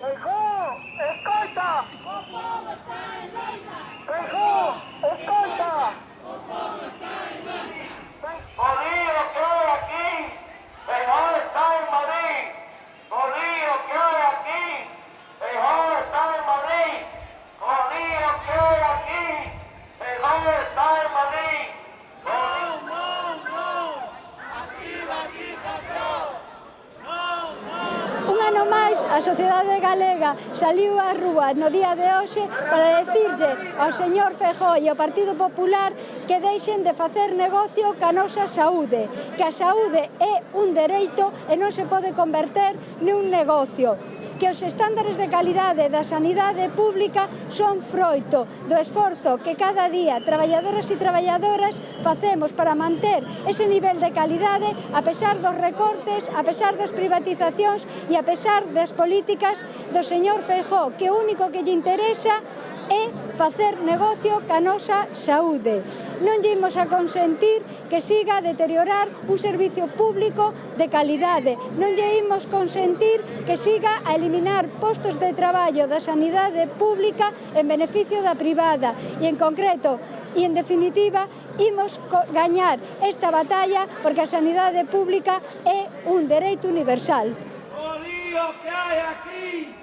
Tôi. ano máis a sociedade galega saliu á rúa no día de hoxe para decirlle ao señor Fejó e ao Partido Popular que deixen de facer negocio ca nosa saúde, que a saúde é un dereito e non se pode converter nun negocio que os estándares de calidade da sanidade pública son froito do esforzo que cada día traballadoras e traballadoras facemos para manter ese nivel de calidade a pesar dos recortes, a pesar das privatizacións e a pesar das políticas do señor Feijó, que o único que lle interesa é facer negocio ca nosa saúde non lle imos a consentir que siga a deteriorar un servicio público de calidade. Non lle imos consentir que siga a eliminar postos de traballo da sanidade pública en beneficio da privada e, en concreto, e, en definitiva, imos gañar esta batalla porque a sanidade pública é un dereito universal. O lío que hai aquí!